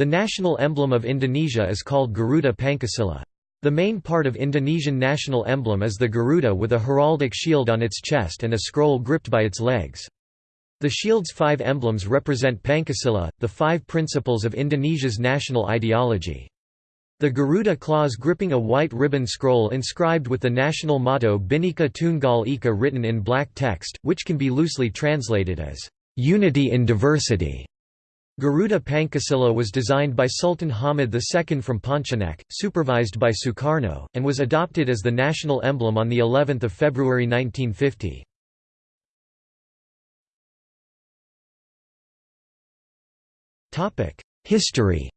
The national emblem of Indonesia is called Garuda Pancasila. The main part of Indonesian national emblem is the Garuda with a heraldic shield on its chest and a scroll gripped by its legs. The shield's five emblems represent Pancasila, the five principles of Indonesia's national ideology. The Garuda claws gripping a white ribbon scroll inscribed with the national motto Bhinneka Tunggal Ika written in black text, which can be loosely translated as, "...unity in diversity". Garuda Pancasila was designed by Sultan Hamid II from Pontianak, supervised by Sukarno, and was adopted as the national emblem on the 11th of February 1950. History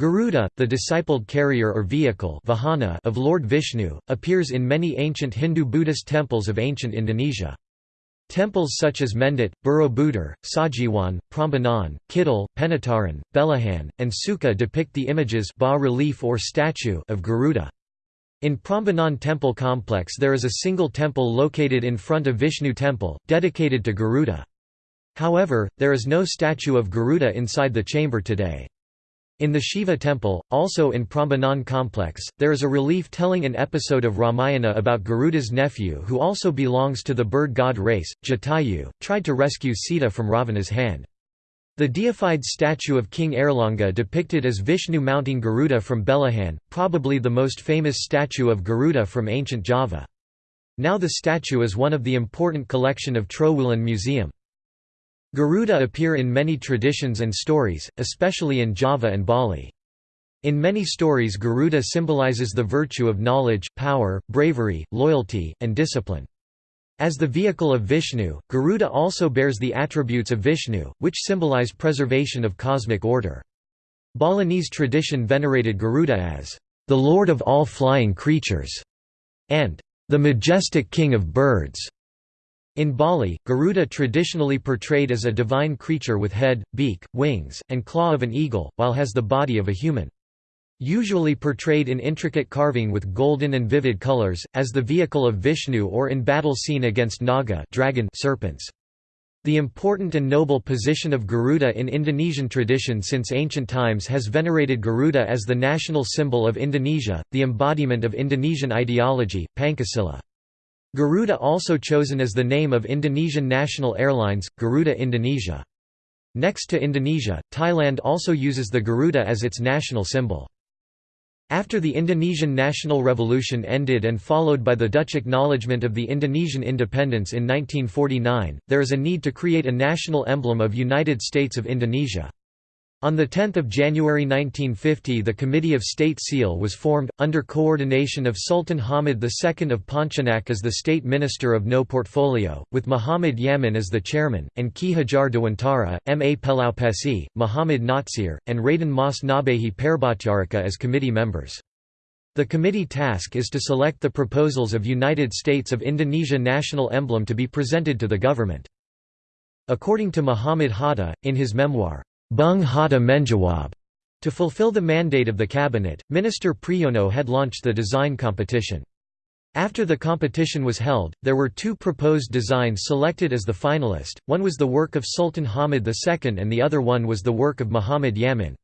Garuda, the discipled carrier or vehicle vahana of Lord Vishnu, appears in many ancient Hindu-Buddhist temples of ancient Indonesia. Temples such as Mendut, Borobudur, Sajiwan, Prambanan, Kidal, Penataran, Belahan, and Sukuh depict the images bas-relief or statue of Garuda. In Prambanan temple complex there is a single temple located in front of Vishnu temple, dedicated to Garuda. However, there is no statue of Garuda inside the chamber today. In the Shiva temple, also in Prambanan complex, there is a relief telling an episode of Ramayana about Garuda's nephew who also belongs to the bird god race, Jatayu, tried to rescue Sita from Ravana's hand. The deified statue of King Airlangga depicted as Vishnu mounting Garuda from Belahan, probably the most famous statue of Garuda from ancient Java. Now the statue is one of the important collection of Trowulan Museum. Garuda appear in many traditions and stories, especially in Java and Bali. In many stories Garuda symbolizes the virtue of knowledge, power, bravery, loyalty, and discipline. As the vehicle of Vishnu, Garuda also bears the attributes of Vishnu, which symbolize preservation of cosmic order. Balinese tradition venerated Garuda as the lord of all flying creatures and the majestic king of birds. In Bali, Garuda traditionally portrayed as a divine creature with head, beak, wings, and claw of an eagle, while has the body of a human. Usually portrayed in intricate carving with golden and vivid colors, as the vehicle of Vishnu or in battle scene against Naga dragon serpents. The important and noble position of Garuda in Indonesian tradition since ancient times has venerated Garuda as the national symbol of Indonesia, the embodiment of Indonesian ideology, Pancasila. Garuda also chosen as the name of Indonesian national airlines, Garuda Indonesia. Next to Indonesia, Thailand also uses the Garuda as its national symbol. After the Indonesian national revolution ended and followed by the Dutch acknowledgement of the Indonesian independence in 1949, there is a need to create a national emblem of United States of Indonesia. On 10 January 1950 the Committee of State Seal was formed, under coordination of Sultan Hamid II of Pontianak as the State Minister of No Portfolio, with Muhammad Yamin as the chairman, and Ki Hajar Dewantara, M. A. Pellaupessy, Muhammad Natsir, and Raden Mas Ngabehi Poerbatjaraka as committee members. The committee task is to select the proposals of United States of Indonesia national emblem to be presented to the government. According to Muhammad Hatta, in his memoir, Bung Hatta Menjawab. To fulfill the mandate of the cabinet, Minister Priyono had launched the design competition. After the competition was held, there were two proposed designs selected as the finalist, one was the work of Sultan Hamid II and the other one was the work of Muhammad Yamin.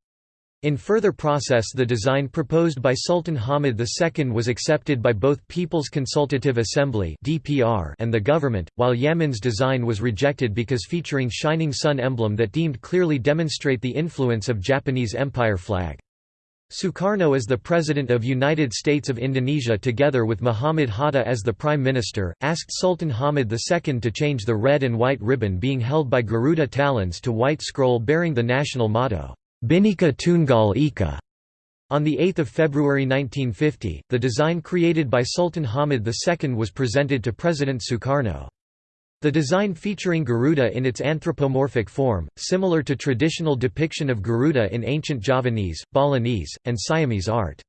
In further process the design proposed by Sultan Hamid II was accepted by both People's Consultative Assembly and the government, while Yamin's design was rejected because featuring shining sun emblem that deemed clearly demonstrate the influence of Japanese Empire flag. Sukarno as the President of United States of Indonesia together with Muhammad Hatta as the Prime Minister, asked Sultan Hamid II to change the red and white ribbon being held by Garuda talons to white scroll bearing the national motto, Bhinneka Tunggal Ika. On 8 February 1950, the design created by Sultan Hamid II was presented to President Sukarno. The design featuring Garuda in its anthropomorphic form, similar to traditional depiction of Garuda in ancient Javanese, Balinese, and Siamese art.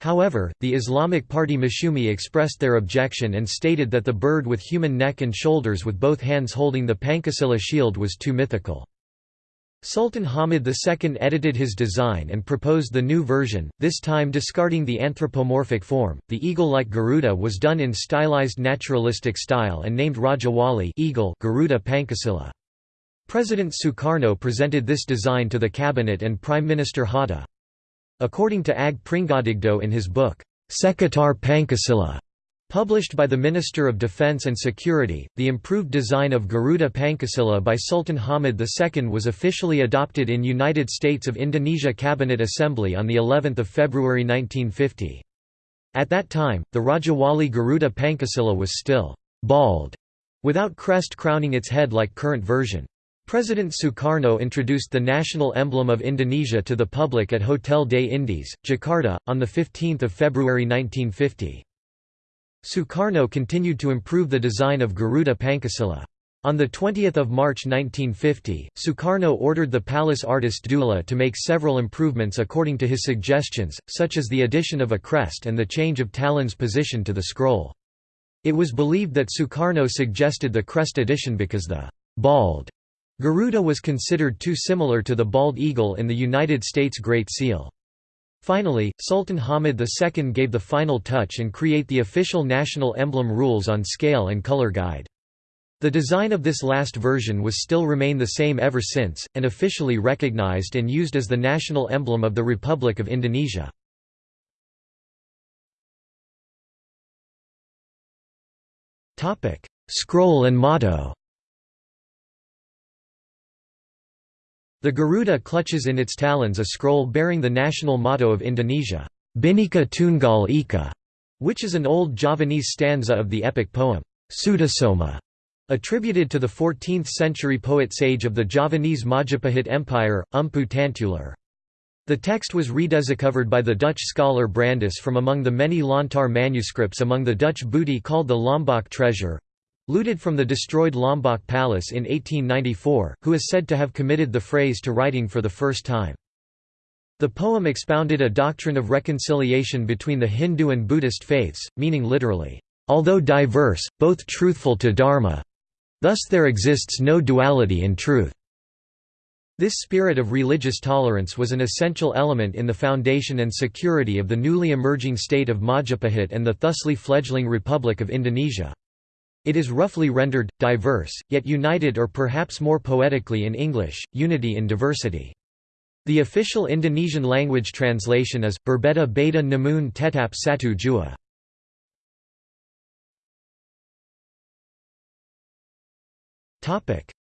However, the Islamic party Masyumi expressed their objection and stated that the bird with human neck and shoulders with both hands holding the Pancasila shield was too mythical. Sultan Hamid II edited his design and proposed the new version, this time discarding the anthropomorphic form. The eagle-like Garuda was done in stylized naturalistic style and named Rajawali eagle Garuda Pancasila. President Sukarno presented this design to the cabinet and Prime Minister Hatta. According to Ag Pringgodigdo in his book, Sekitar Pancasila, Published by the Minister of Defense and Security, the improved design of Garuda Pancasila by Sultan Hamid II was officially adopted in United States of Indonesia Cabinet Assembly on of February 1950. At that time, the Rajawali Garuda Pancasila was still «bald», without crest crowning its head like current version. President Sukarno introduced the national emblem of Indonesia to the public at Hotel des Indies, Jakarta, on 15 February 1950. Sukarno continued to improve the design of Garuda Pancasila. On 20 March 1950, Sukarno ordered the palace artist Dullah to make several improvements according to his suggestions, such as the addition of a crest and the change of talon's position to the scroll. It was believed that Sukarno suggested the crest addition because the «bald» Garuda was considered too similar to the bald eagle in the United States Great Seal. Finally, Sultan Hamid II gave the final touch and create the official national emblem rules on scale and color guide. The design of this last version was still remain the same ever since, and officially recognized and used as the national emblem of the Republic of Indonesia. Scroll and motto The Garuda clutches in its talons a scroll bearing the national motto of Indonesia, Bhinneka Tunggal Ika, which is an old Javanese stanza of the epic poem, Sutasoma, attributed to the 14th-century poet-sage of the Javanese Majapahit Empire, Mpu Tantular. The text was rediscovered by the Dutch scholar Brandes from among the many Lontar manuscripts among the Dutch booty called the Lombok treasure, Looted from the destroyed Lombok Palace in 1894, who is said to have committed the phrase to writing for the first time. The poem expounded a doctrine of reconciliation between the Hindu and Buddhist faiths, meaning literally, "...although diverse, both truthful to Dharma. Thus there exists no duality in truth." This spirit of religious tolerance was an essential element in the foundation and security of the newly emerging state of Majapahit and the thusly fledgling Republic of Indonesia. It is roughly rendered, diverse, yet united or perhaps more poetically in English, unity in diversity. The official Indonesian language translation is, Berbeda beda namun tetap satu jua.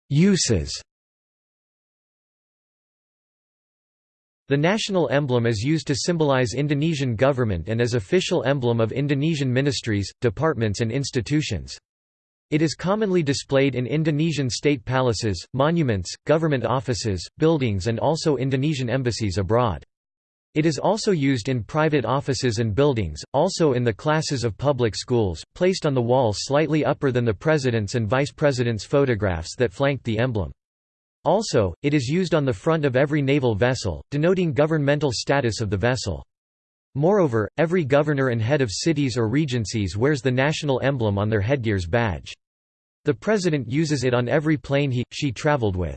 Uses The national emblem is used to symbolize Indonesian government and as official emblem of Indonesian ministries, departments and institutions. It is commonly displayed in Indonesian state palaces, monuments, government offices, buildings and also Indonesian embassies abroad. It is also used in private offices and buildings, also in the classes of public schools, placed on the wall slightly upper than the president's and vice president's photographs that flanked the emblem. Also, it is used on the front of every naval vessel, denoting governmental status of the vessel. Moreover, every governor and head of cities or regencies wears the national emblem on their headgear's badge. The president uses it on every plane he, she traveled with.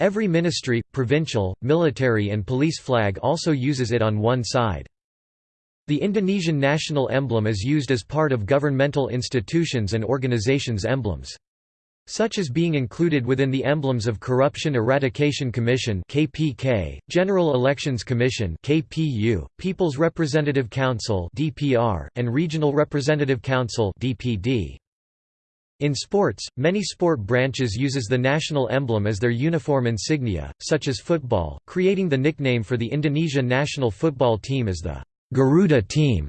Every ministry, provincial, military and police flag also uses it on one side. The Indonesian national emblem is used as part of governmental institutions and organizations' emblems such as being included within the emblems of Corruption Eradication Commission (KPK), General Elections Commission (KPU), People's Representative Council (DPR), and Regional Representative Council (DPD). In sports, many sport branches uses the national emblem as their uniform insignia, such as football, creating the nickname for the Indonesia national football team as the Garuda team.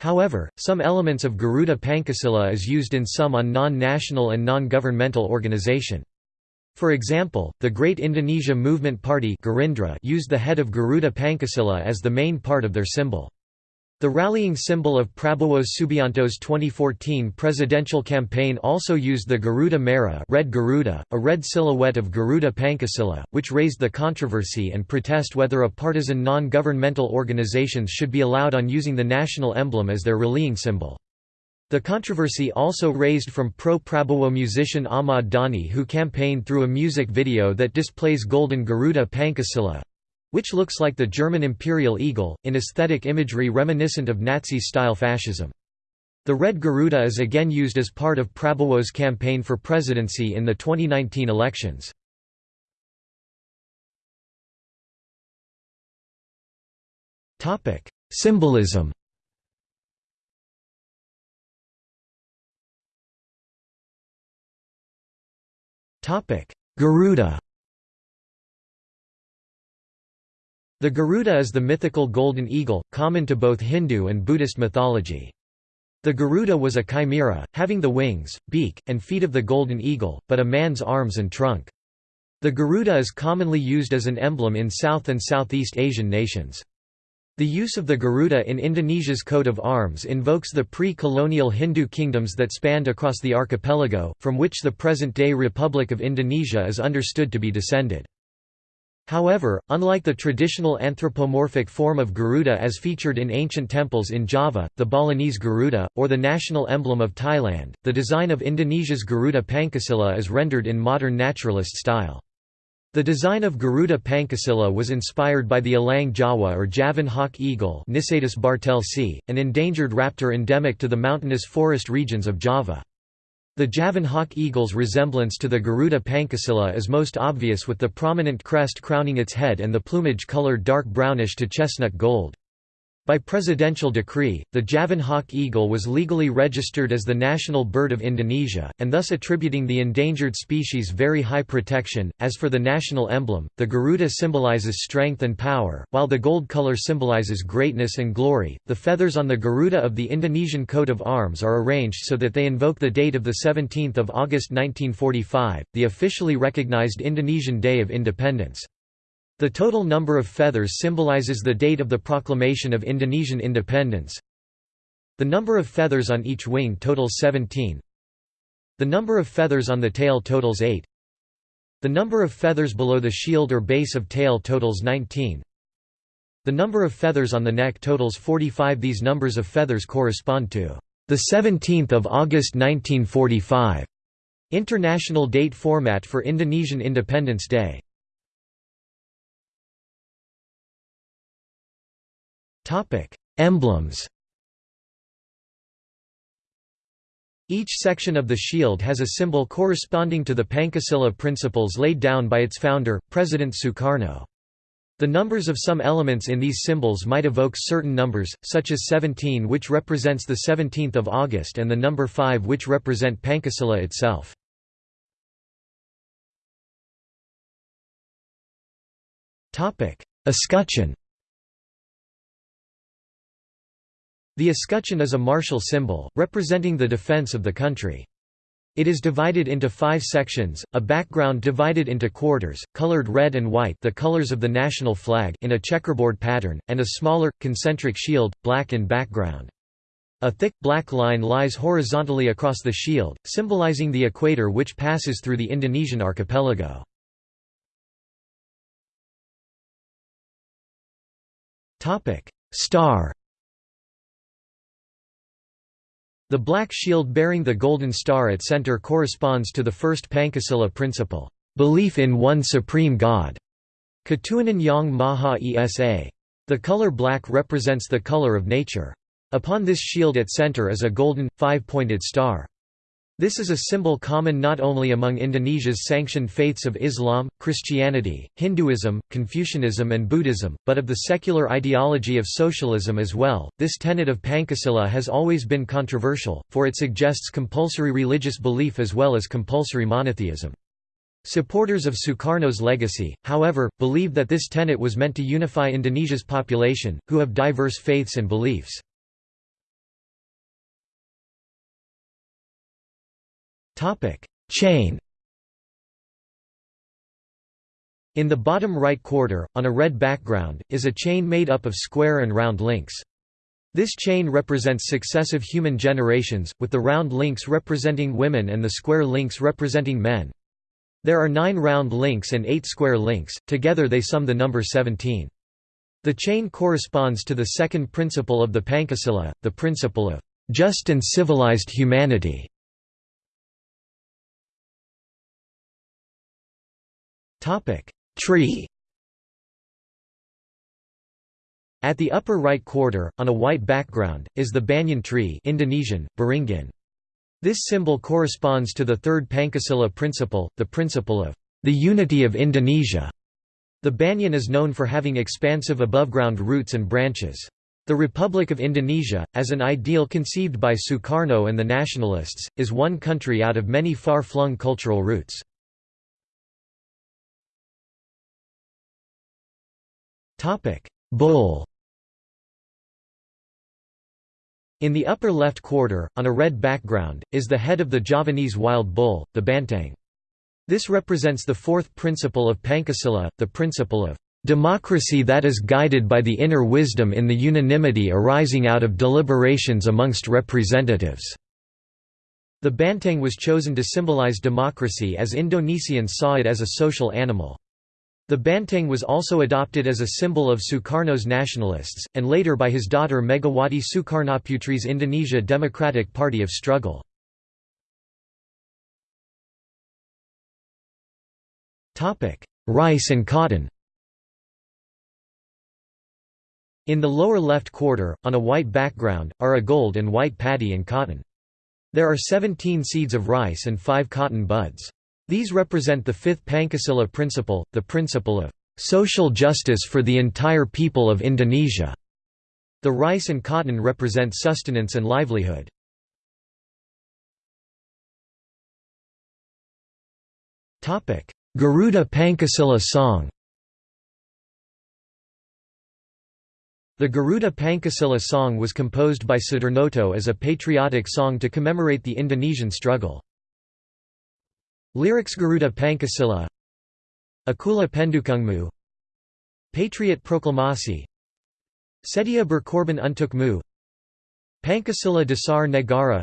However, some elements of Garuda Pancasila is used in some on non-national and non-governmental organization. For example, the Great Indonesia Movement Party used the head of Garuda Pancasila as the main part of their symbol. The rallying symbol of Prabowo Subianto's 2014 presidential campaign also used the Garuda Merah red Garuda, a red silhouette of Garuda Pancasila, which raised the controversy and protest whether a partisan non-governmental organizations should be allowed on using the national emblem as their rallying symbol. The controversy also raised from pro-Prabowo musician Ahmad Dhani who campaigned through a music video that displays golden Garuda Pancasila, which looks like the German imperial eagle, in aesthetic imagery reminiscent of Nazi-style fascism. The red Garuda is again used as part of Prabowo's campaign for presidency in the 2019 elections. Symbolism Garuda The Garuda is the mythical golden eagle, common to both Hindu and Buddhist mythology. The Garuda was a chimera, having the wings, beak, and feet of the golden eagle, but a man's arms and trunk. The Garuda is commonly used as an emblem in South and Southeast Asian nations. The use of the Garuda in Indonesia's coat of arms invokes the pre-colonial Hindu kingdoms that spanned across the archipelago, from which the present-day Republic of Indonesia is understood to be descended. However, unlike the traditional anthropomorphic form of Garuda as featured in ancient temples in Java, the Balinese Garuda, or the national emblem of Thailand, the design of Indonesia's Garuda Pancasila is rendered in modern naturalist style. The design of Garuda Pancasila was inspired by the elang jawa or Javan hawk eagle bartelsi, an endangered raptor endemic to the mountainous forest regions of Java. The Javan hawk eagle's resemblance to the Garuda Pancasila is most obvious with the prominent crest crowning its head and the plumage colored dark brownish to chestnut gold. By presidential decree, the Javan hawk eagle was legally registered as the national bird of Indonesia, and thus attributing the endangered species very high protection. As for the national emblem, the Garuda symbolizes strength and power, while the gold color symbolizes greatness and glory. The feathers on the Garuda of the Indonesian coat of arms are arranged so that they invoke the date of the 17th of August 1945, the officially recognized Indonesian Day of Independence. The total number of feathers symbolizes the date of the proclamation of Indonesian independence. The number of feathers on each wing totals 17. The number of feathers on the tail totals 8. The number of feathers below the shield or base of tail totals 19. The number of feathers on the neck totals 45. These numbers of feathers correspond to the 17th of August 1945 international date format for Indonesian Independence Day. Topic: Emblems. Each section of the shield has a symbol corresponding to the Pancasila principles laid down by its founder, President Sukarno. The numbers of some elements in these symbols might evoke certain numbers, such as 17 which represents the 17th of August and the number 5 which represent Pancasila itself. Escutcheon The escutcheon is a martial symbol, representing the defense of the country. It is divided into five sections, a background divided into quarters, colored red and white the colors of the national flag in a checkerboard pattern, and a smaller, concentric shield, black in background. A thick, black line lies horizontally across the shield, symbolizing the equator which passes through the Indonesian archipelago. Star The black shield bearing the golden star at center corresponds to the first Pancasila principle, belief in one supreme God. Ketuhanan Yang Maha Esa. The color black represents the color of nature. Upon this shield at center is a golden, five-pointed star. This is a symbol common not only among Indonesia's sanctioned faiths of Islam, Christianity, Hinduism, Confucianism, and Buddhism, but of the secular ideology of socialism as well. This tenet of Pancasila has always been controversial, for it suggests compulsory religious belief as well as compulsory monotheism. Supporters of Sukarno's legacy, however, believe that this tenet was meant to unify Indonesia's population, who have diverse faiths and beliefs. Topic: Chain. In the bottom right quarter, on a red background, is a chain made up of square and round links. This chain represents successive human generations, with the round links representing women and the square links representing men. There are nine round links and eight square links, together they sum the number 17. The chain corresponds to the second principle of the Pancasila, the principle of just and civilized humanity. Topic: Tree. At the upper right quarter, on a white background, is the banyan tree Indonesian, Beringin. This symbol corresponds to the third Pancasila principle, the principle of the unity of Indonesia. The banyan is known for having expansive above-ground roots and branches. The Republic of Indonesia, as an ideal conceived by Sukarno and the nationalists, is one country out of many far-flung cultural roots. Bull In the upper left quarter, on a red background, is the head of the Javanese wild bull, the banteng. This represents the fourth principle of Pancasila, the principle of democracy that is guided by the inner wisdom in the unanimity arising out of deliberations amongst representatives." The banteng was chosen to symbolize democracy as Indonesians saw it as a social animal. The banteng was also adopted as a symbol of Sukarno's nationalists, and later by his daughter Megawati Sukarnoputri's Indonesia Democratic Party of Struggle. Rice and cotton In the lower left quarter, on a white background, are a gold and white paddy and cotton. There are 17 seeds of rice and 5 cotton buds. These represent the fifth Pancasila principle, the principle of social justice for the entire people of Indonesia. The rice and cotton represent sustenance and livelihood. Garuda Pancasila song The Garuda Pancasila song was composed by Sudarnoto as a patriotic song to commemorate the Indonesian struggle. Lyrics Garuda Pancasila Akulah Pendukungmu. Patriot Proklamasi Sedia berkorban untukmu Pancasila Dasar Negara.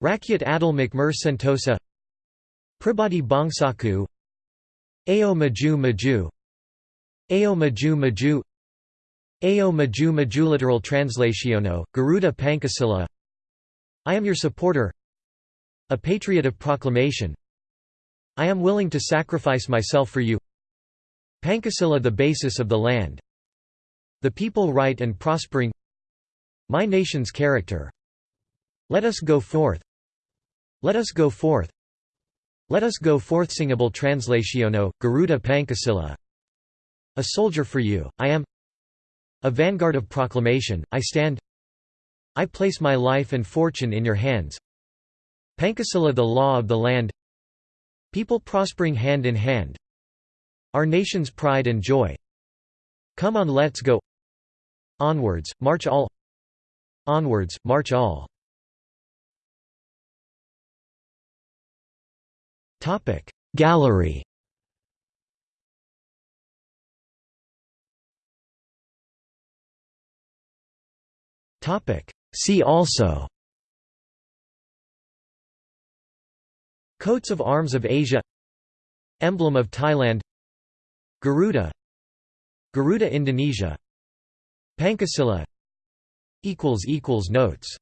Rakyat Adil Makmur Sentosa. Pribadi Bangsaku. Ayo Maju Maju. Ayo Maju Maju. Ayo Maju Maju literal translationo, Garuda Pancasila I am your supporter. A patriot of proclamation I am willing to sacrifice myself for you. Pancasila the basis of the land. The people right and prospering. My nation's character. Let us go forth. Let us go forth. Let us go forth singable translationo, Garuda Pancasila. A soldier for you, I am. A vanguard of proclamation, I stand. I place my life and fortune in your hands. Pancasila the law of the land People prospering hand in hand. Our nation's pride and joy. Come on let's go. Onwards, march all. Onwards, march all. Topic. Gallery. Topic. See also Coats of arms of Asia Emblem of Thailand Garuda Garuda Indonesia Pancasila Notes